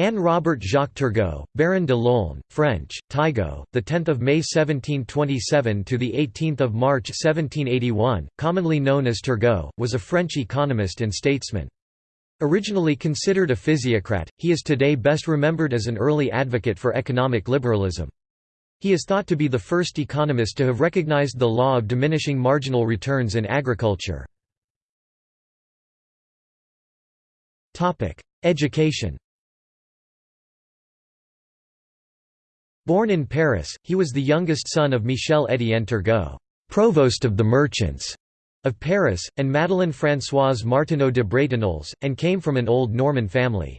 Anne Robert Jacques Turgot, Baron de Laulne, French, Tygo, the 10th of May 1727 to the 18th of March 1781, commonly known as Turgot, was a French economist and statesman. Originally considered a physiocrat, he is today best remembered as an early advocate for economic liberalism. He is thought to be the first economist to have recognized the law of diminishing marginal returns in agriculture. Education Born in Paris, he was the youngest son of Michel Étienne Turgot, provost of the merchants of Paris, and Madeleine Françoise Martineau de Bretonneux, and came from an old Norman family.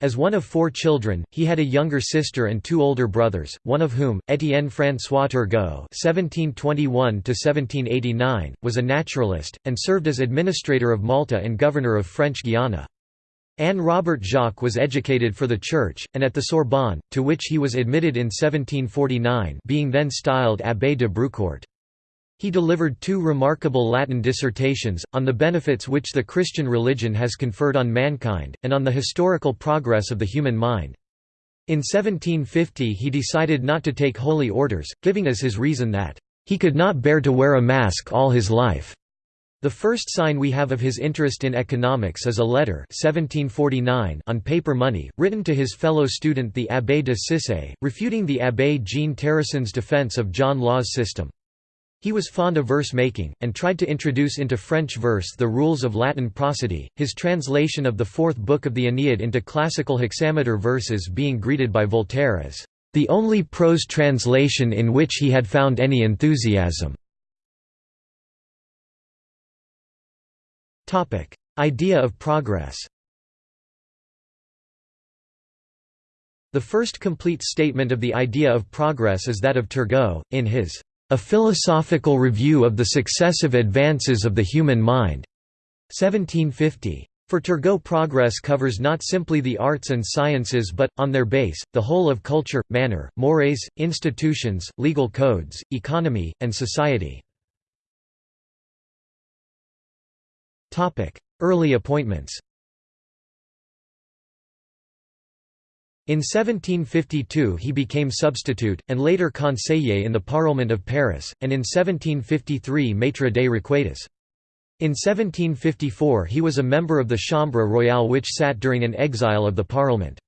As one of four children, he had a younger sister and two older brothers, one of whom, Étienne François Turgot (1721–1789), was a naturalist and served as administrator of Malta and governor of French Guiana. Anne Robert Jacques was educated for the Church, and at the Sorbonne, to which he was admitted in 1749 being then styled Abbé de Brucourt. He delivered two remarkable Latin dissertations, on the benefits which the Christian religion has conferred on mankind, and on the historical progress of the human mind. In 1750 he decided not to take holy orders, giving as his reason that, "...he could not bear to wear a mask all his life." The first sign we have of his interest in economics is a letter 1749 on paper money, written to his fellow student the Abbé de Cissé, refuting the Abbé Jean Terrasson's defense of John Law's system. He was fond of verse-making, and tried to introduce into French verse the rules of Latin prosody, his translation of the fourth book of the Aeneid into classical hexameter verses being greeted by Voltaire as, "...the only prose translation in which he had found any enthusiasm." Idea of progress The first complete statement of the idea of progress is that of Turgot, in his A Philosophical Review of the Successive Advances of the Human Mind, 1750. For Turgot progress covers not simply the arts and sciences but, on their base, the whole of culture, manner, mores, institutions, legal codes, economy, and society. Early appointments In 1752 he became substitute, and later conseiller in the Parlement of Paris, and in 1753 maître des requêtes. In 1754 he was a member of the Chambre royale which sat during an exile of the Parlement.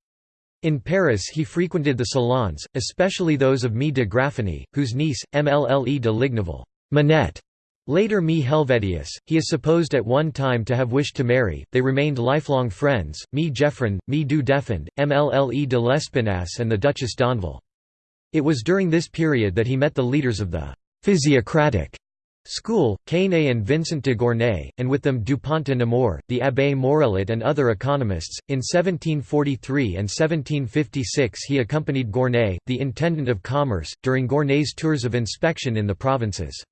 In Paris he frequented the salons, especially those of Mie de Graffigny, whose niece, Mlle de Ligniville Minette, Later Mie Helvetius, he is supposed at one time to have wished to marry, they remained lifelong friends, Mie Geoffrin, Mie du Deffand, Mlle de l'Espinasse and the Duchess d'Anville. It was during this period that he met the leaders of the «physiocratic» school, Quesnay and Vincent de Gournay, and with them Dupont de Nemours, the Abbé Morellet and other economists. In 1743 and 1756 he accompanied Gournay, the Intendant of Commerce, during Gournay's tours of inspection in the provinces.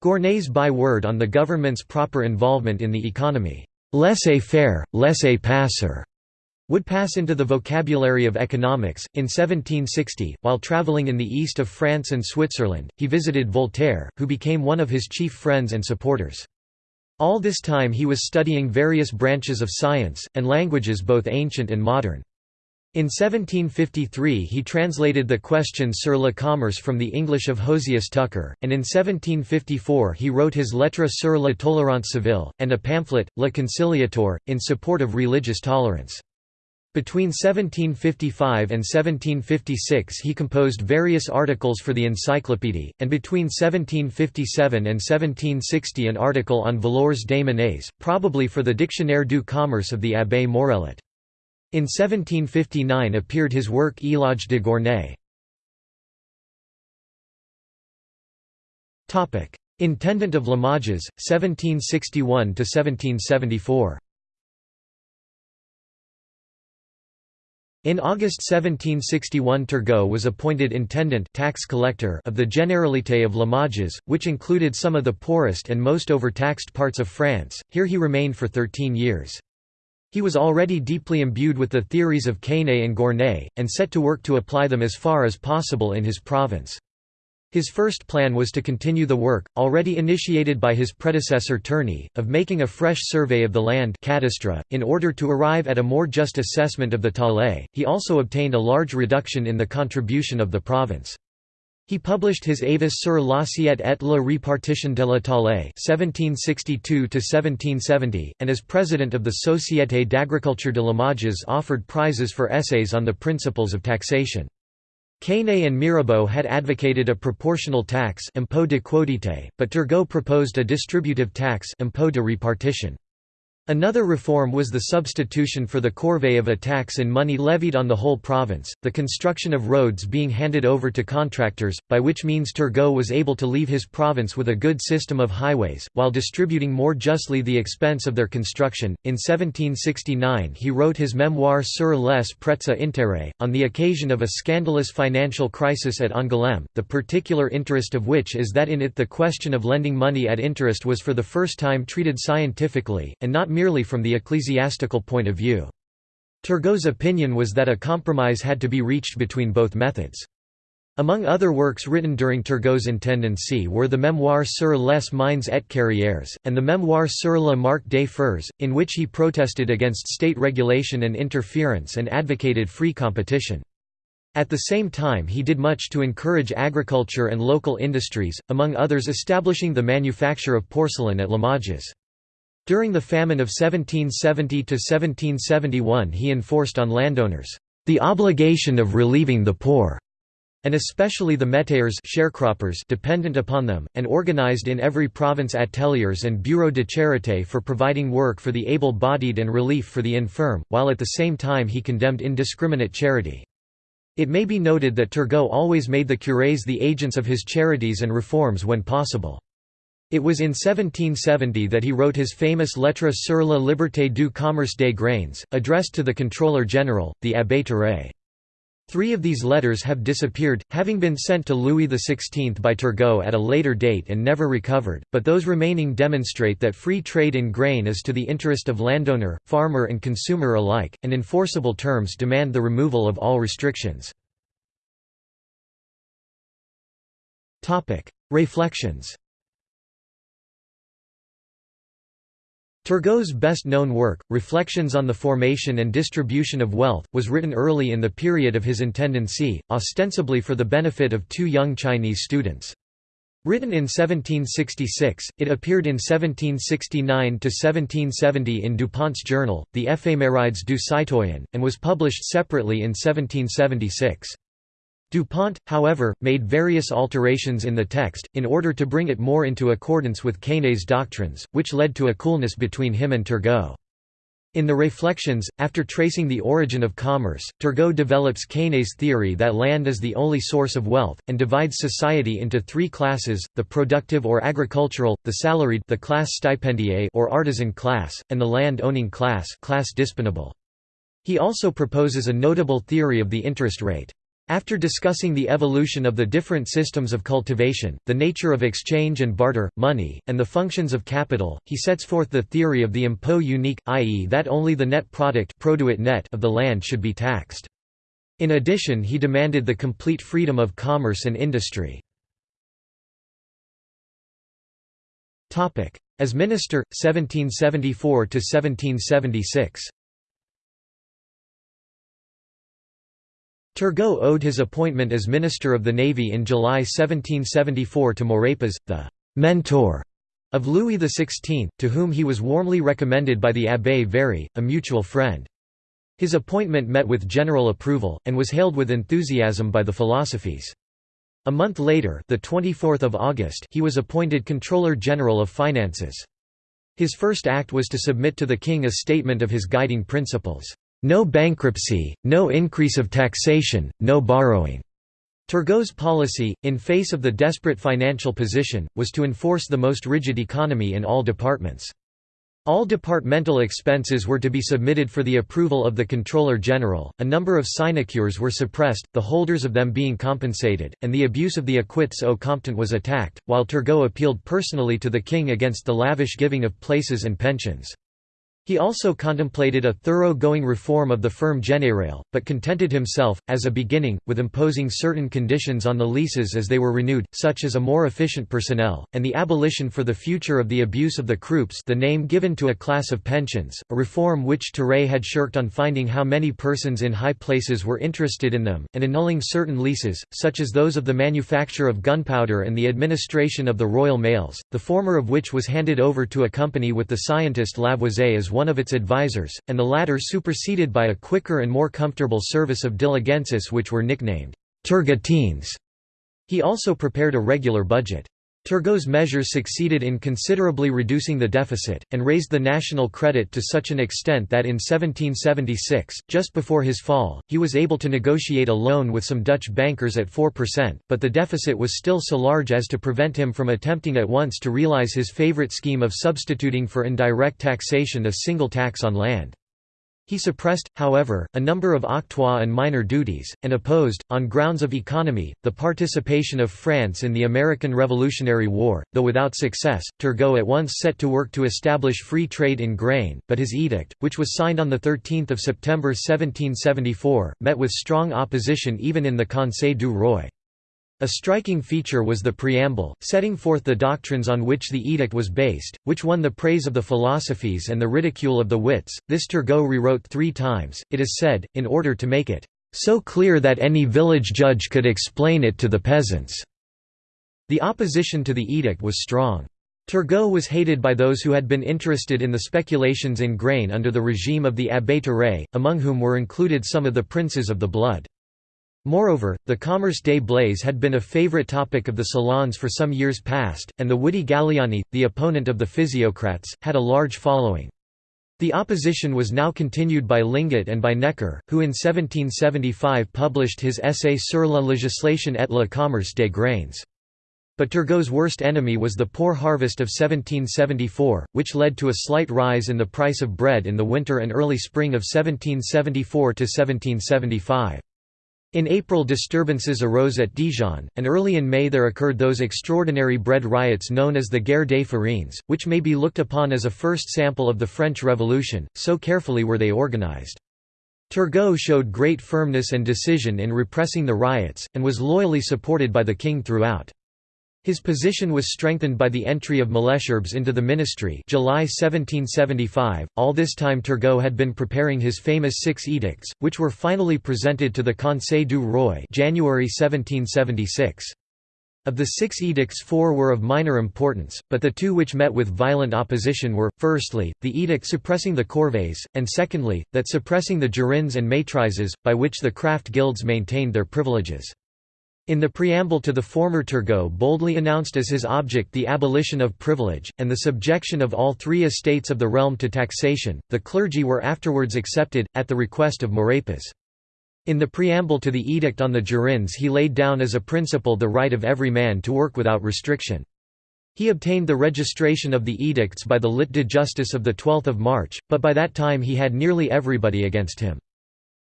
Gournay's byword on the government's proper involvement in the economy, laissez-faire, laissez-passer, would pass into the vocabulary of economics. In 1760, while traveling in the east of France and Switzerland, he visited Voltaire, who became one of his chief friends and supporters. All this time he was studying various branches of science, and languages both ancient and modern. In 1753 he translated the Questions sur le commerce from the English of Josiah Tucker, and in 1754 he wrote his Lettre sur la tolérance civile, and a pamphlet, Le Conciliateur, in support of religious tolerance. Between 1755 and 1756 he composed various articles for the Encyclopédie, and between 1757 and 1760 an article on valeurs des probably for the Dictionnaire du commerce of the Abbé Morellet. In 1759 appeared his work Éloge de Gournay. Intendant of Limoges, 1761–1774 In August 1761 Turgot was appointed intendant tax collector of the Généralité of Limoges, which included some of the poorest and most overtaxed parts of France. Here he remained for 13 years. He was already deeply imbued with the theories of Quesnay and Gournay, and set to work to apply them as far as possible in his province. His first plan was to continue the work, already initiated by his predecessor Tourny, of making a fresh survey of the land cadastre, in order to arrive at a more just assessment of the taille. He also obtained a large reduction in the contribution of the province. He published his Avis sur l'assiette et la répartition de la taille 1762 and as president of the Société d'agriculture de Limoges offered prizes for essays on the principles of taxation. Quesnay and Mirabeau had advocated a proportional tax impôt de quotité, but Turgot proposed a distributive tax impôt de répartition. Another reform was the substitution for the corvée of a tax in money levied on the whole province, the construction of roads being handed over to contractors, by which means Turgot was able to leave his province with a good system of highways, while distributing more justly the expense of their construction. In 1769 he wrote his memoir sur les prêts à intérêt, on the occasion of a scandalous financial crisis at Angoulême, the particular interest of which is that in it the question of lending money at interest was for the first time treated scientifically, and not merely from the ecclesiastical point of view. Turgot's opinion was that a compromise had to be reached between both methods. Among other works written during Turgot's intendancy were the Mémoire sur les mines et carrières, and the Mémoire sur la marque des fers, in which he protested against state regulation and interference and advocated free competition. At the same time he did much to encourage agriculture and local industries, among others establishing the manufacture of porcelain at Limoges. During the famine of 1770–1771 he enforced on landowners, "...the obligation of relieving the poor." and especially the métayers sharecroppers dependent upon them, and organized in every province ateliers and bureaux de charité for providing work for the able-bodied and relief for the infirm, while at the same time he condemned indiscriminate charity. It may be noted that Turgot always made the curés the agents of his charities and reforms when possible. It was in 1770 that he wrote his famous Lettre sur la liberté du commerce des grains, addressed to the Controller General, the Abbé Terray. Three of these letters have disappeared, having been sent to Louis XVI by Turgot at a later date and never recovered, but those remaining demonstrate that free trade in grain is to the interest of landowner, farmer and consumer alike, and enforceable terms demand the removal of all restrictions. Reflections Turgot's best-known work, Reflections on the Formation and Distribution of Wealth, was written early in the period of his intendancy, ostensibly for the benefit of two young Chinese students. Written in 1766, it appeared in 1769–1770 in Dupont's journal, the Éphémérides du Citoyen, and was published separately in 1776. DuPont, however, made various alterations in the text, in order to bring it more into accordance with Quesnay's doctrines, which led to a coolness between him and Turgot. In the Reflections, after tracing the origin of commerce, Turgot develops Quesnay's theory that land is the only source of wealth, and divides society into three classes, the productive or agricultural, the salaried the class stipendiée or artisan class, and the land-owning class class disponible. He also proposes a notable theory of the interest rate. After discussing the evolution of the different systems of cultivation, the nature of exchange and barter, money, and the functions of capital, he sets forth the theory of the impôt unique, i.e. that only the net product net of the land should be taxed. In addition he demanded the complete freedom of commerce and industry. As minister, 1774–1776 Turgot owed his appointment as Minister of the Navy in July 1774 to Maurepas, the «mentor» of Louis XVI, to whom he was warmly recommended by the Abbé Very, a mutual friend. His appointment met with general approval, and was hailed with enthusiasm by the philosophes. A month later the 24th of August he was appointed Controller General of Finances. His first act was to submit to the king a statement of his guiding principles. No bankruptcy, no increase of taxation, no borrowing. Turgot's policy, in face of the desperate financial position, was to enforce the most rigid economy in all departments. All departmental expenses were to be submitted for the approval of the Controller General, a number of sinecures were suppressed, the holders of them being compensated, and the abuse of the acquits au comptant was attacked, while Turgot appealed personally to the king against the lavish giving of places and pensions. He also contemplated a thorough-going reform of the Ferme Générale, but contented himself, as a beginning, with imposing certain conditions on the leases as they were renewed, such as a more efficient personnel, and the abolition for the future of the abuse of the croupes the name given to a class of pensions, a reform which Terray had shirked on finding how many persons in high places were interested in them, and annulling certain leases, such as those of the manufacture of gunpowder and the administration of the royal mails, the former of which was handed over to a company with the scientist Lavoisier as one of its advisers, and the latter superseded by a quicker and more comfortable service of diligences which were nicknamed «turgotines». He also prepared a regular budget. Turgot's measures succeeded in considerably reducing the deficit, and raised the national credit to such an extent that in 1776, just before his fall, he was able to negotiate a loan with some Dutch bankers at 4%, but the deficit was still so large as to prevent him from attempting at once to realize his favorite scheme of substituting for indirect taxation a single tax on land. He suppressed, however, a number of octroi and minor duties, and opposed, on grounds of economy, the participation of France in the American Revolutionary War, though without success. Turgot at once set to work to establish free trade in grain, but his edict, which was signed on 13 September 1774, met with strong opposition even in the Conseil du Roi. A striking feature was the preamble, setting forth the doctrines on which the edict was based, which won the praise of the philosophes and the ridicule of the wits. This Turgot rewrote three times, it is said, in order to make it so clear that any village judge could explain it to the peasants. The opposition to the edict was strong. Turgot was hated by those who had been interested in the speculations in grain under the regime of the Abbé Terray, among whom were included some of the princes of the blood. Moreover, the Commerce des Blés had been a favorite topic of the salons for some years past, and the witty Galiani, the opponent of the physiocrats, had a large following. The opposition was now continued by Linguet and by Necker, who in 1775 published his essay sur la législation et le commerce des grains. But Turgot's worst enemy was the poor harvest of 1774, which led to a slight rise in the price of bread in the winter and early spring of 1774–1775. In April disturbances arose at Dijon, and early in May there occurred those extraordinary bread riots known as the Guerre des Farines, which may be looked upon as a first sample of the French Revolution, so carefully were they organized. Turgot showed great firmness and decision in repressing the riots, and was loyally supported by the king throughout. His position was strengthened by the entry of Malesherbes into the ministry July 1775. All this time Turgot had been preparing his famous Six Edicts, which were finally presented to the Conseil du Roi January 1776. Of the six edicts four were of minor importance, but the two which met with violent opposition were, firstly, the edict suppressing the corvées, and secondly, that suppressing the jurandes and maîtrises, by which the craft guilds maintained their privileges. In the preamble to the former Turgot boldly announced as his object the abolition of privilege, and the subjection of all three estates of the realm to taxation, the clergy were afterwards accepted, at the request of Maurepas. In the preamble to the Edict on the Jurandes he laid down as a principle the right of every man to work without restriction. He obtained the registration of the edicts by the Lit de Justice of 12 March, but by that time he had nearly everybody against him.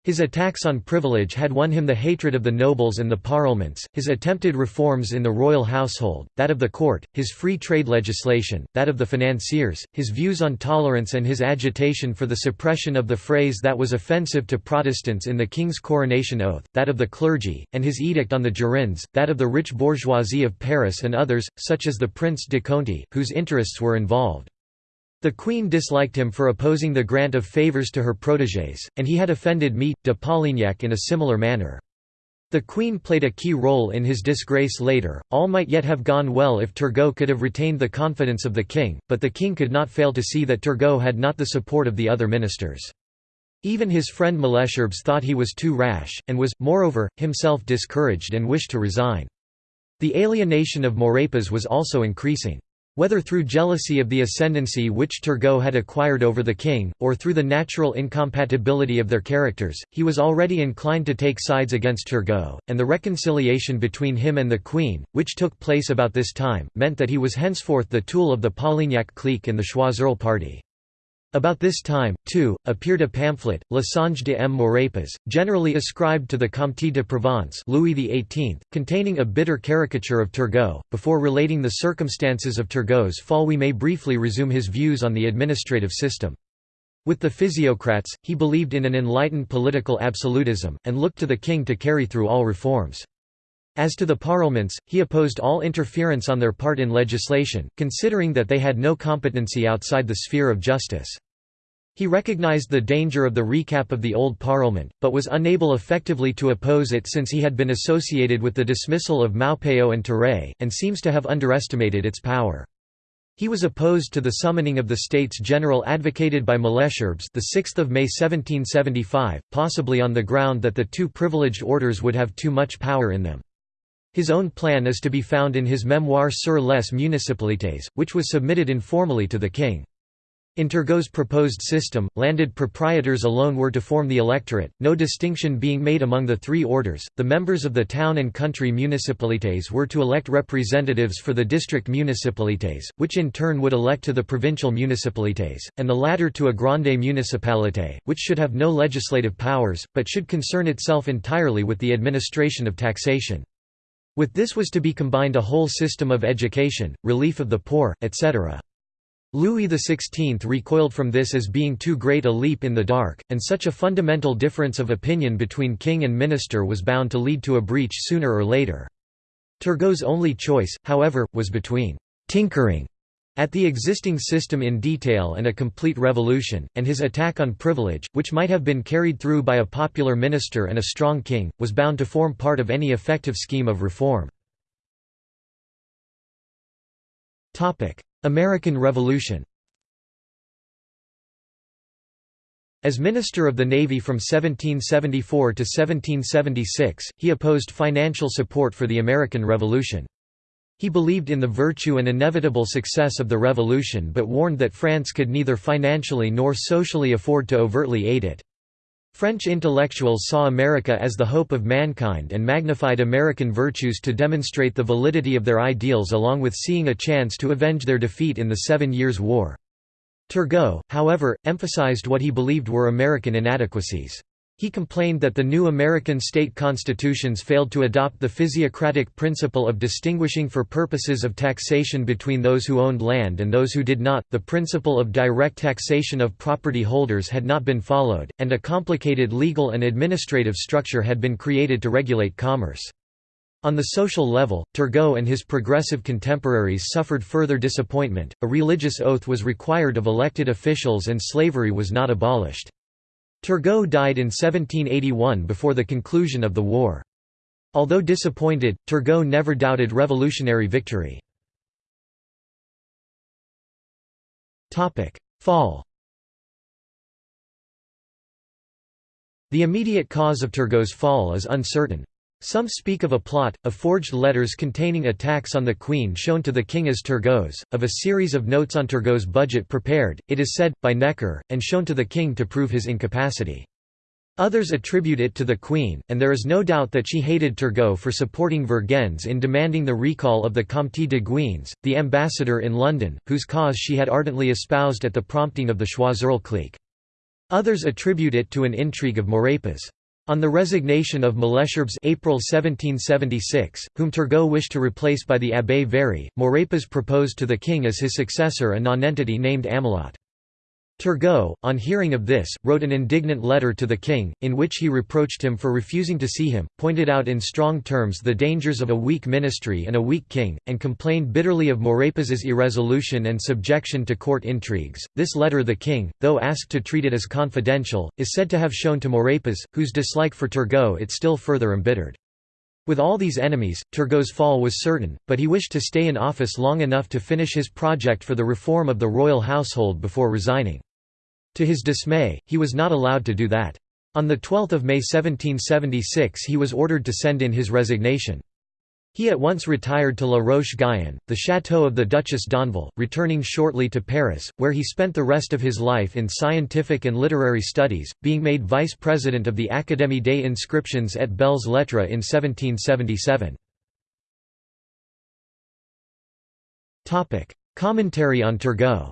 His attacks on privilege had won him the hatred of the nobles and the parlements, his attempted reforms in the royal household, that of the court, his free trade legislation, that of the financiers, his views on tolerance and his agitation for the suppression of the phrase that was offensive to Protestants in the king's coronation oath, that of the clergy, and his edict on the jurandes, that of the rich bourgeoisie of Paris and others, such as the Prince de Conti, whose interests were involved. The queen disliked him for opposing the grant of favours to her protégés, and he had offended me, de Polignac in a similar manner. The queen played a key role in his disgrace later. All might yet have gone well if Turgot could have retained the confidence of the king, but the king could not fail to see that Turgot had not the support of the other ministers. Even his friend Malesherbes thought he was too rash, and was, moreover, himself discouraged and wished to resign. The alienation of Maurepas was also increasing. Whether through jealousy of the ascendancy which Turgot had acquired over the king, or through the natural incompatibility of their characters, he was already inclined to take sides against Turgot, and the reconciliation between him and the queen, which took place about this time, meant that he was henceforth the tool of the Polignac clique and the Choiseul party. About this time, too, appeared a pamphlet, Le Songe de M. Maurepas, generally ascribed to the Comte de Provence Louis XVIII, containing a bitter caricature of Turgot. Before relating the circumstances of Turgot's fall we may briefly resume his views on the administrative system. With the physiocrats, he believed in an enlightened political absolutism, and looked to the king to carry through all reforms. As to the parlements, he opposed all interference on their part in legislation, considering that they had no competency outside the sphere of justice. He recognized the danger of the recap of the old parliament, but was unable effectively to oppose it since he had been associated with the dismissal of Maupeou and Terray, and seems to have underestimated its power. He was opposed to the summoning of the States General advocated by Malesherbes the 6th of May 1775, possibly on the ground that the two privileged orders would have too much power in them. His own plan is to be found in his Memoire sur les municipalités, which was submitted informally to the king. In Turgot's proposed system, landed proprietors alone were to form the electorate, no distinction being made among the three orders. The members of the town and country municipalities were to elect representatives for the district municipalities, which in turn would elect to the provincial municipalities, and the latter to a grande municipalité, which should have no legislative powers, but should concern itself entirely with the administration of taxation. With this was to be combined a whole system of education, relief of the poor, etc. Louis XVI recoiled from this as being too great a leap in the dark, and such a fundamental difference of opinion between king and minister was bound to lead to a breach sooner or later. Turgot's only choice, however, was between «tinkering» at the existing system in detail and a complete revolution, and his attack on privilege, which might have been carried through by a popular minister and a strong king, was bound to form part of any effective scheme of reform. American Revolution As Minister of the Navy from 1774 to 1776, he opposed financial support for the American Revolution. He believed in the virtue and inevitable success of the revolution but warned that France could neither financially nor socially afford to overtly aid it. French intellectuals saw America as the hope of mankind and magnified American virtues to demonstrate the validity of their ideals along with seeing a chance to avenge their defeat in the Seven Years' War. Turgot, however, emphasized what he believed were American inadequacies. He complained that the new American state constitutions failed to adopt the physiocratic principle of distinguishing for purposes of taxation between those who owned land and those who did not, the principle of direct taxation of property holders had not been followed, and a complicated legal and administrative structure had been created to regulate commerce. On the social level, Turgot and his progressive contemporaries suffered further disappointment, a religious oath was required of elected officials and slavery was not abolished. Turgot died in 1781 before the conclusion of the war. Although disappointed, Turgot never doubted revolutionary victory. Fall The immediate cause of Turgot's fall is uncertain. Some speak of a plot, of forged letters containing attacks on the Queen shown to the King as Turgot's, of a series of notes on Turgot's budget prepared, it is said, by Necker, and shown to the King to prove his incapacity. Others attribute it to the Queen, and there is no doubt that she hated Turgot for supporting Vergennes in demanding the recall of the Comte de Guines, the ambassador in London, whose cause she had ardently espoused at the prompting of the Choiseul clique. Others attribute it to an intrigue of Maurepas. On the resignation of Malesherbes April 1776, whom Turgot wished to replace by the Abbé Very, Maurepas proposed to the king as his successor a nonentity named Amelot. Turgot, on hearing of this, wrote an indignant letter to the king, in which he reproached him for refusing to see him, pointed out in strong terms the dangers of a weak ministry and a weak king, and complained bitterly of Maurepas's irresolution and subjection to court intrigues. This letter the king, though asked to treat it as confidential, is said to have shown to Maurepas, whose dislike for Turgot it still further embittered. With all these enemies, Turgot's fall was certain, but he wished to stay in office long enough to finish his project for the reform of the royal household before resigning. To his dismay, he was not allowed to do that. On 12 May 1776 he was ordered to send in his resignation. He at once retired to La Roche-Guyon, the chateau of the Duchess d'Anville, returning shortly to Paris, where he spent the rest of his life in scientific and literary studies, being made vice-president of the Académie des Inscriptions et Belles Lettres in 1777. Commentary on Turgot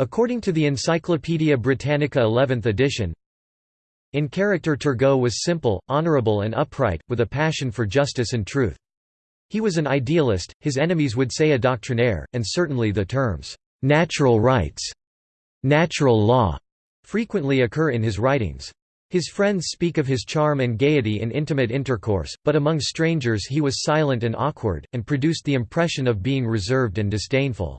According to the Encyclopaedia Britannica 11th edition, in character Turgot was simple, honourable and upright, with a passion for justice and truth. He was an idealist, his enemies would say a doctrinaire, and certainly the terms, natural rights, natural law frequently occur in his writings. His friends speak of his charm and gaiety in intimate intercourse, but among strangers he was silent and awkward, and produced the impression of being reserved and disdainful.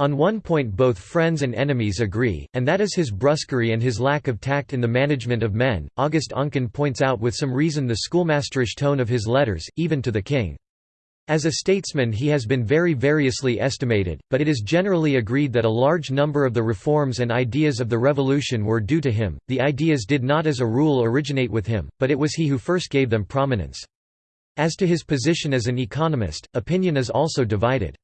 On one point both friends and enemies agree, and that is his brusquerie and his lack of tact in the management of men. August Oncken points out with some reason the schoolmasterish tone of his letters, even to the king. As a statesman he has been very variously estimated, but it is generally agreed that a large number of the reforms and ideas of the revolution were due to him. The ideas did not as a rule originate with him, but it was he who first gave them prominence. As to his position as an economist, opinion is also divided.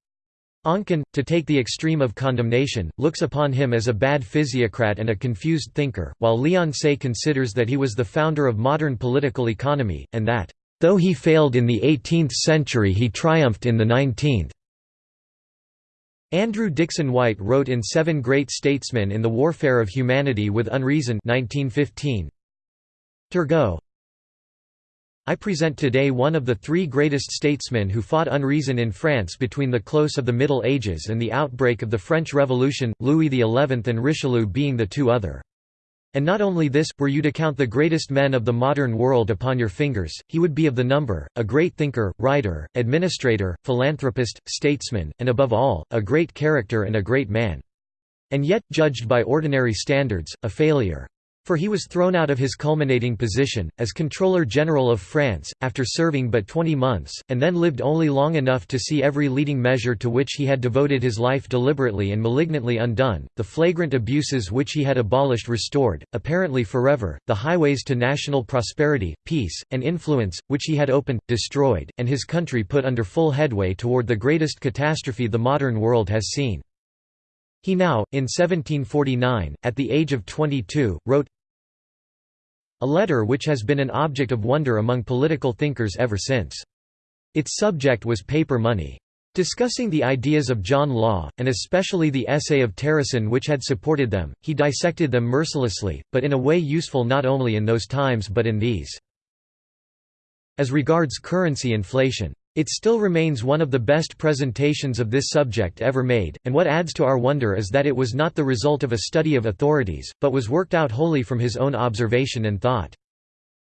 Oncken, to take the extreme of condemnation, looks upon him as a bad physiocrat and a confused thinker, while Leon Say considers that he was the founder of modern political economy, and that Though he failed in the 18th century he triumphed in the 19th. Andrew Dickson White wrote in Seven Great Statesmen in the Warfare of Humanity with Unreason 1915. Turgot I present today one of the three greatest statesmen who fought unreason in France between the close of the Middle Ages and the outbreak of the French Revolution, Louis XI and Richelieu being the two other. And not only this, were you to count the greatest men of the modern world upon your fingers, he would be of the number, a great thinker, writer, administrator, philanthropist, statesman, and above all, a great character and a great man. And yet, judged by ordinary standards, a failure. For he was thrown out of his culminating position, as Controller General of France, after serving but twenty months, and then lived only long enough to see every leading measure to which he had devoted his life deliberately and malignantly undone, the flagrant abuses which he had abolished restored, apparently forever, the highways to national prosperity, peace, and influence, which he had opened, destroyed, and his country put under full headway toward the greatest catastrophe the modern world has seen. He now, in 1749, at the age of 22, wrote a letter which has been an object of wonder among political thinkers ever since. Its subject was paper money. Discussing the ideas of John Law, and especially the essay of Terrasson which had supported them, he dissected them mercilessly, but in a way useful not only in those times but in these. As regards currency inflation it still remains one of the best presentations of this subject ever made, and what adds to our wonder is that it was not the result of a study of authorities, but was worked out wholly from his own observation and thought.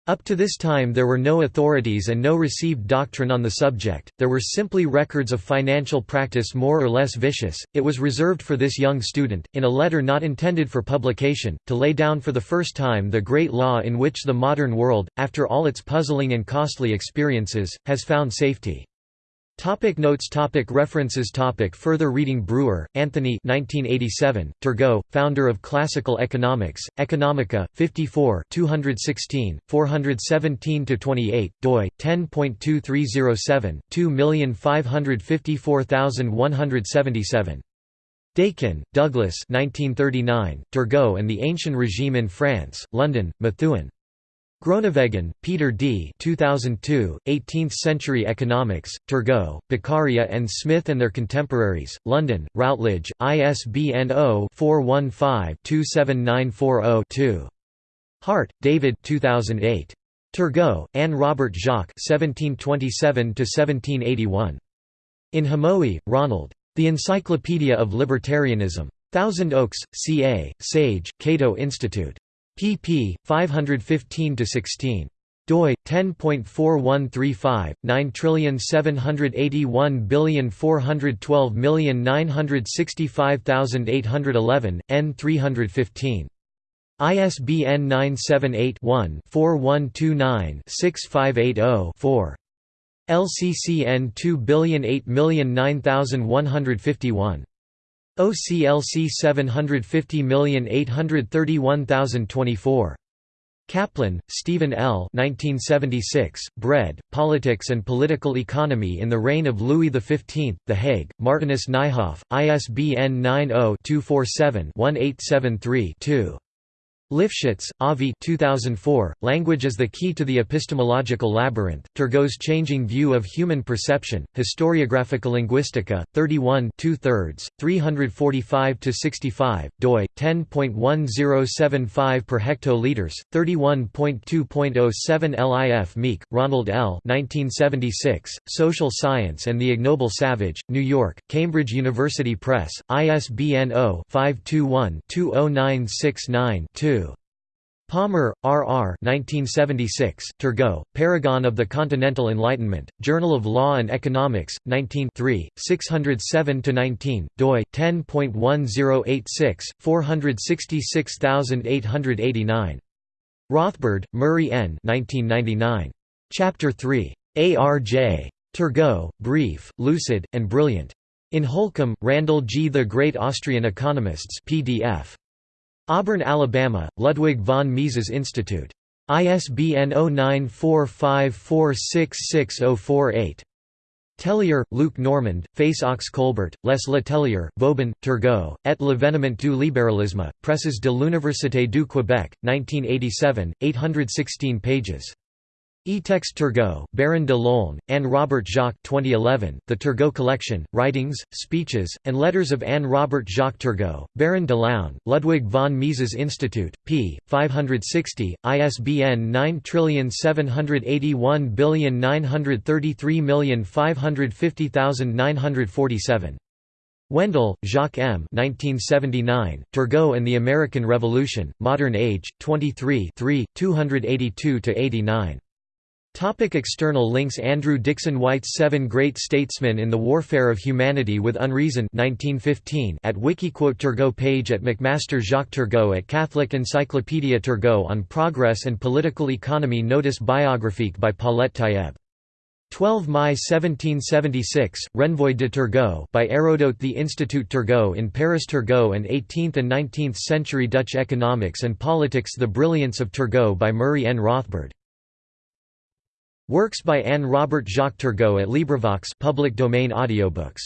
Up to this time there were no authorities and no received doctrine on the subject, there were simply records of financial practice more or less vicious. It was reserved for this young student, in a letter not intended for publication, to lay down for the first time the great law in which the modern world, after all its puzzling and costly experiences, has found safety. Topic notes. Topic References. Topic Further reading. Brewer, Anthony 1987, Turgot, founder of Classical Economics, Economica, 54 216, 417–28, doi, 10.2307, 2554177. Dakin, Douglas 1939, Turgot and the Ancient Regime in France, London, Methuen. Groenewegen, Peter D. 2002, 18th-century economics, Turgot, Beccaria and Smith and Their Contemporaries, London, Routledge, ISBN 0-415-27940-2. Hart, David 2008. Turgot, Anne Robert Jacques 1727–1781. In Hamowy, Ronald. The Encyclopedia of Libertarianism. Thousand Oaks, CA, Sage, Cato Institute pp. 515–16 doi 10.4135 9781412965811 n 315 ISBN 978-1-4129-6580-4. LCCN 2008009151. OCLC 750831024. Kaplan, Stephen L. 1976, Bread, Politics and Political Economy in the Reign of Louis XV, The Hague, Martinus Nijhoff, ISBN 90-247-1873-2. Lifschitz, Avi 2004, Language as the Key to the Epistemological Labyrinth, Turgot's Changing View of Human Perception, Historiographia Linguistica, 31 2 thirds, 345–65, doi, 10.1075 per hectoliters, 31.2.07 LIF Meek, Ronald L. 1976, Social Science and the Ignoble Savage, New York, Cambridge University Press, ISBN 0-521-20969-2. Palmer, R. R. 1976, Turgot, Paragon of the Continental Enlightenment, Journal of Law and Economics, 19 607–19, doi, 10.1086, 466889. Rothbard, Murray N. 1999. Chapter 3. A.R.J. Turgot, Brief, Lucid, and Brilliant. In Holcombe, Randall G. The Great Austrian Economists PDF. Auburn, Alabama, Ludwig von Mises Institute. ISBN 0945466048. Tellier, Luc Normand, Face aux Colbert, Les Letellier, Vauban, Turgot, et l'événement du libéralisme, Presses de l'Université du Québec, 1987, 816 pages. E-Text Turgot, Baron de Laulne, Anne Robert Jacques 2011, The Turgot Collection, Writings, Speeches, and Letters of Anne Robert Jacques Turgot, Baron de Laulne, Ludwig von Mises Institute, p. 560, ISBN 9781933550947. Wendell, Jacques M. 1979, Turgot and the American Revolution, Modern Age, 23 282–89. Topic external links Andrew Dickson White's Seven Great Statesmen in the Warfare of Humanity with Unreason 1915 at Wikiquote Turgot page at McMaster Jacques Turgot at Catholic Encyclopedia Turgot on Progress and Political Economy Notice Biographique by Paulette Tayeb. 12 May 1776, Renvoi de Turgot by Hérodote The Institut Turgot in Paris Turgot and 18th and 19th century Dutch Economics and Politics The Brilliance of Turgot by Murray N. Rothbard Works by Anne Robert Jacques Turgot at LibriVox public domain audiobooks